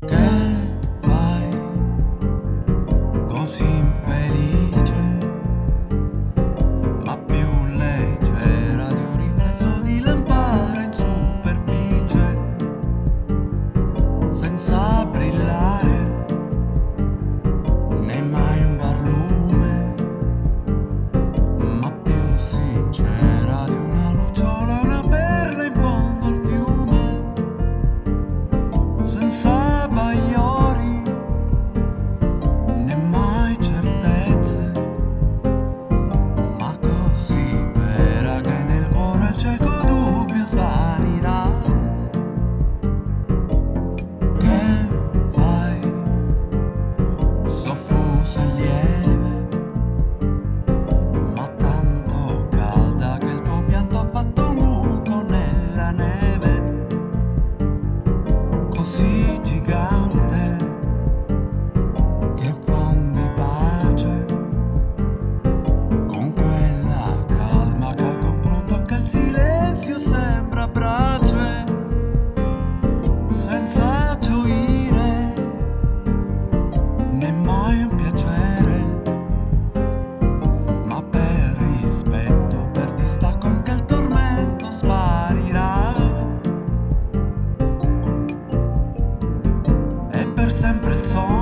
sempre Jerusalén. Sogno